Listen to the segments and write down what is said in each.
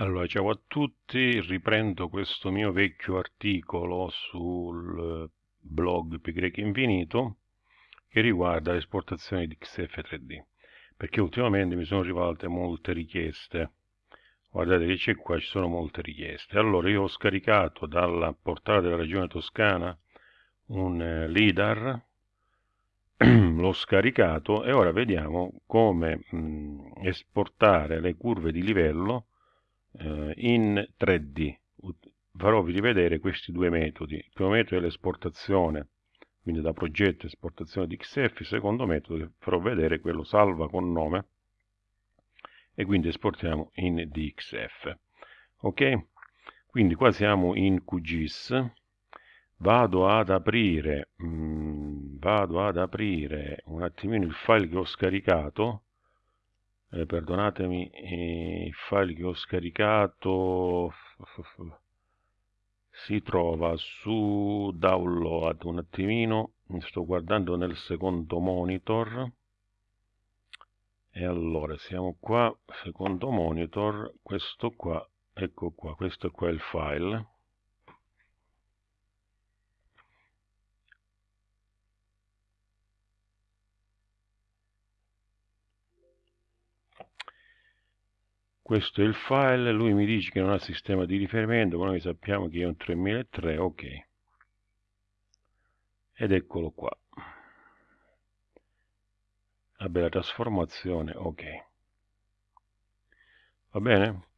Allora, ciao a tutti, riprendo questo mio vecchio articolo sul blog Pi Infinito che riguarda l'esportazione di XF3D perché ultimamente mi sono arrivate molte richieste. Guardate che c'è qua, ci sono molte richieste. Allora io ho scaricato dalla portale della regione toscana un eh, LIDAR l'ho scaricato e ora vediamo come mh, esportare le curve di livello eh, in 3D. Farò rivedere questi due metodi. Il primo metodo è l'esportazione, quindi da progetto esportazione di XF. Il secondo metodo farò vedere quello salva con nome e quindi esportiamo in DXF. Ok? Quindi qua siamo in QGIS. Vado ad aprire, mh, mm, vado ad aprire un attimino il file che ho scaricato eh, perdonatemi eh, il file che ho scaricato si trova su download un attimino. Sto guardando nel secondo monitor. E allora siamo qua secondo monitor. Questo qua ecco qua questo qua è il file questo è il file, lui mi dice che non ha sistema di riferimento, ma noi sappiamo che è un 3003, ok. Ed eccolo qua. La trasformazione, ok. Va bene?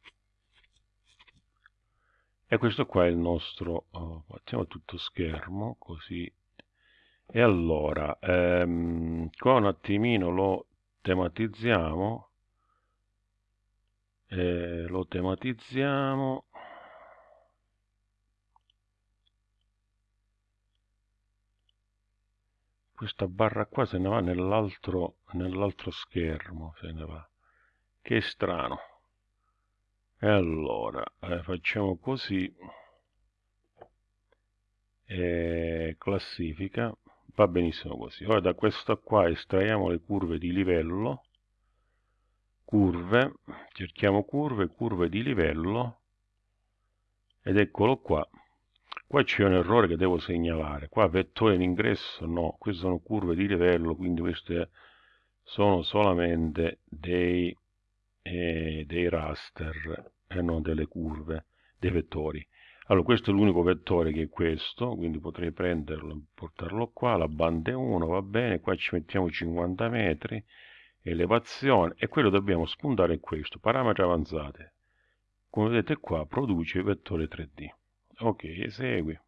E questo qua è il nostro, oh, facciamo tutto schermo, così. E allora, ehm, qua un attimino lo tematizziamo eh, lo tematizziamo. Questa barra qua se ne va nell'altro nell'altro schermo se ne va. Che strano. E allora eh, facciamo così. E classifica. Va benissimo così. Ora da questo qua estraiamo le curve di livello curve, cerchiamo curve, curve di livello ed eccolo qua. Qua c'è un errore che devo segnalare. Qua vettore in ingresso no, queste sono curve di livello, quindi queste sono solamente dei, eh, dei raster e non delle curve, dei vettori. Allora, questo è l'unico vettore che è questo, quindi potrei prenderlo e portarlo qua, la banda è 1, va bene, qua ci mettiamo 50 metri, elevazione e quello dobbiamo spuntare in questo parametri avanzati. Come vedete qua produce vettore 3d ok esegui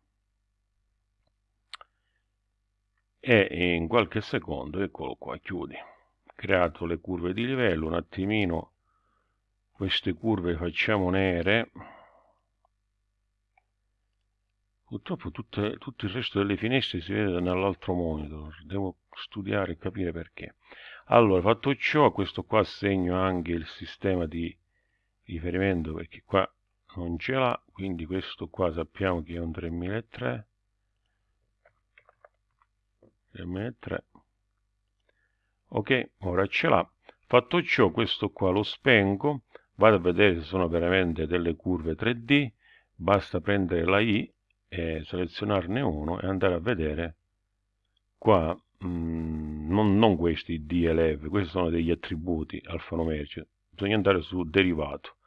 e in qualche secondo eccolo qua chiudi. Creato le curve di livello un attimino queste curve facciamo nere. Purtroppo tutte, tutto il resto delle finestre si vede nell'altro monitor. Devo studiare e capire perché allora fatto ciò questo qua segno anche il sistema di riferimento perché qua non ce l'ha quindi questo qua sappiamo che è un 3003 3003 ok ora ce l'ha. Fatto ciò questo qua lo spengo vado a vedere se sono veramente delle curve 3D basta prendere la I e selezionarne uno e andare a vedere qua Mm, non, non, questi DLF, questi sono degli attributi alfanumerici, bisogna andare su derivato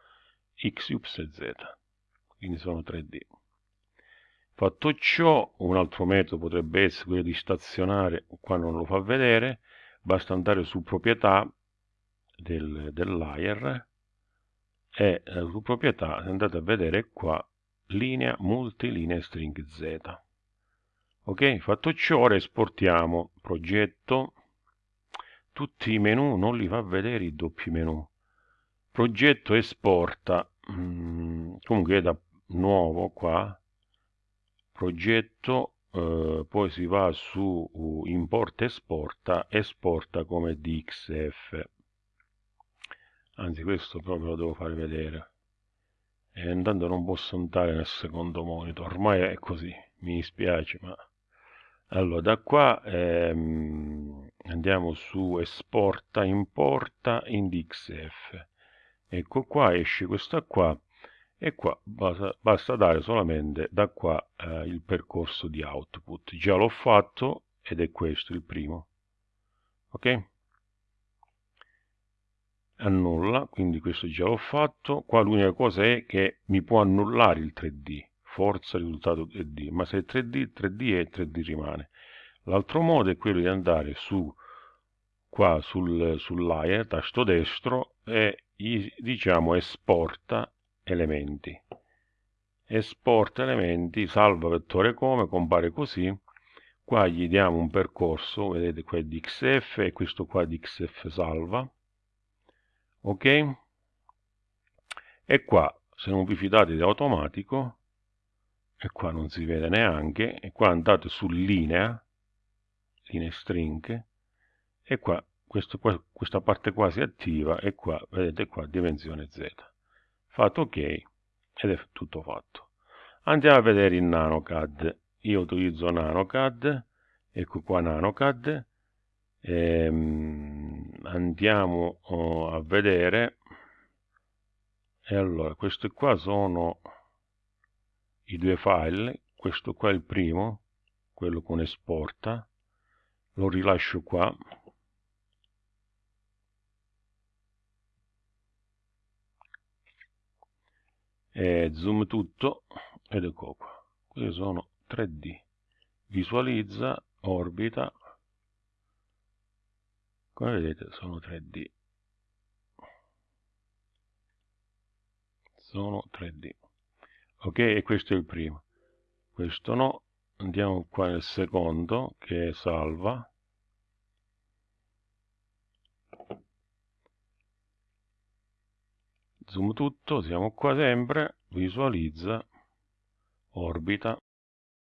x, y z, quindi sono 3D. Fatto ciò, un altro metodo potrebbe essere quello di stazionare, qua non lo fa vedere, basta andare su proprietà del, del layer e eh, su proprietà andate a vedere qua linea multilinea string z ok fatto ciò ora esportiamo progetto. Tutti i menu non li fa vedere i doppi menu progetto esporta. Mm, comunque da nuovo qua. Progetto eh, poi si va su uh, importa esporta esporta come dxf anzi questo proprio lo devo fare vedere. E intanto non posso andare nel secondo monitor ormai è così mi dispiace ma allora da qua ehm, andiamo su esporta importa in xf ecco qua esce questa qua e qua basta, basta dare solamente da qua eh, il percorso di output. Già l'ho fatto ed è questo il primo ok? Annulla quindi questo già l'ho fatto. Qua l'unica cosa è che mi può annullare il 3d forza risultato 3d ma se è 3d 3d è 3d rimane. L'altro modo è quello di andare su qua sul, sul layer tasto destro e diciamo esporta elementi. Esporta elementi salva vettore come compare così. Qua gli diamo un percorso vedete qua è di xf e questo qua di xf salva. Ok? E qua se non vi fidate di automatico e qua non si vede neanche. E qua andate su linea linea string e qua, questo, questa parte qua si attiva e qua vedete qua dimensione z. Fatto ok ed è tutto fatto. Andiamo a vedere in nanocad. Io utilizzo nanocad ecco qua nanocad. Ehm, andiamo oh, a vedere. E allora questi qua sono i due file questo qua è il primo quello con esporta lo rilascio qua. E zoom tutto ed ecco qua. Questi sono 3d visualizza orbita. Come vedete sono 3d sono 3d ok? E questo è il primo. Questo no. Andiamo qua nel secondo che è salva. Zoom tutto siamo qua sempre. Visualizza. Orbita